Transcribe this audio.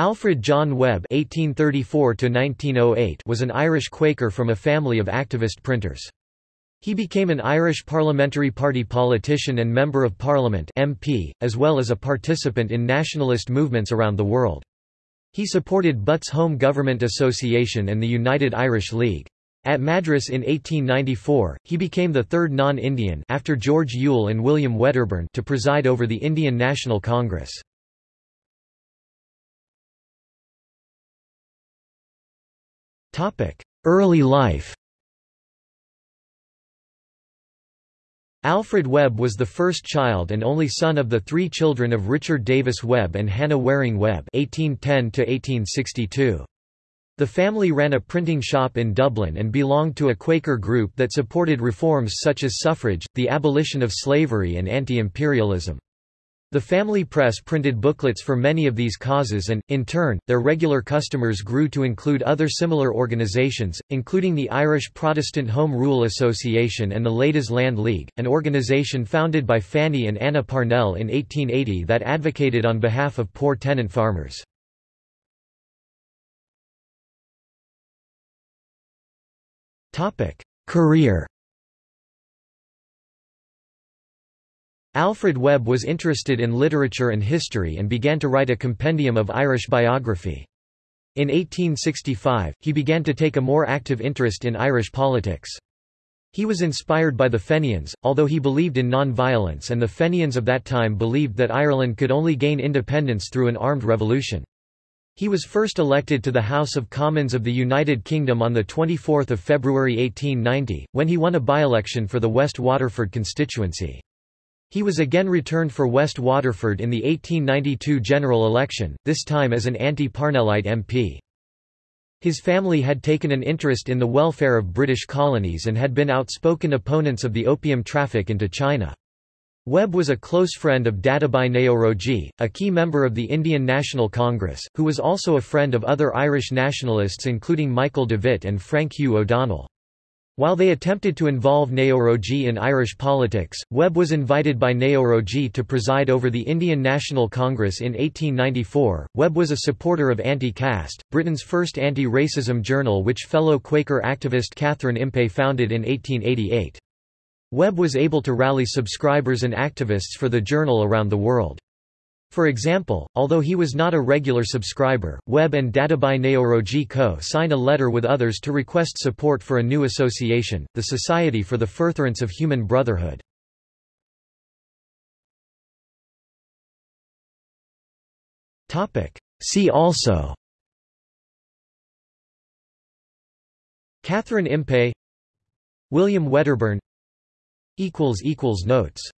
Alfred John Webb (1834–1908) was an Irish Quaker from a family of activist printers. He became an Irish Parliamentary Party politician and Member of Parliament (MP), as well as a participant in nationalist movements around the world. He supported Butt's Home Government Association and the United Irish League. At Madras in 1894, he became the third non-Indian after George Yule and William Wedderburn to preside over the Indian National Congress. Early life Alfred Webb was the first child and only son of the three children of Richard Davis Webb and Hannah Waring Webb (1810–1862). The family ran a printing shop in Dublin and belonged to a Quaker group that supported reforms such as suffrage, the abolition of slavery and anti-imperialism. The family press printed booklets for many of these causes and, in turn, their regular customers grew to include other similar organizations, including the Irish Protestant Home Rule Association and the Ladies' Land League, an organization founded by Fanny and Anna Parnell in 1880 that advocated on behalf of poor tenant farmers. Career Alfred Webb was interested in literature and history and began to write a compendium of Irish biography. In 1865, he began to take a more active interest in Irish politics. He was inspired by the Fenians, although he believed in non-violence and the Fenians of that time believed that Ireland could only gain independence through an armed revolution. He was first elected to the House of Commons of the United Kingdom on 24 February 1890, when he won a by-election for the West Waterford constituency. He was again returned for West Waterford in the 1892 general election, this time as an anti-Parnellite MP. His family had taken an interest in the welfare of British colonies and had been outspoken opponents of the opium traffic into China. Webb was a close friend of Dadabhai Naoroji, a key member of the Indian National Congress, who was also a friend of other Irish nationalists including Michael Davitt and Frank Hugh O'Donnell. While they attempted to involve Naoroji in Irish politics, Webb was invited by Naoroji to preside over the Indian National Congress in 1894. Webb was a supporter of Anti-Caste, Britain's first anti-racism journal which fellow Quaker activist Catherine Impey founded in 1888. Webb was able to rally subscribers and activists for the journal around the world. For example, although he was not a regular subscriber, Webb and Dadabhai Naoroji Co. signed a letter with others to request support for a new association, the Society for the Furtherance of Human Brotherhood. See also Catherine Impey William Wedderburn Notes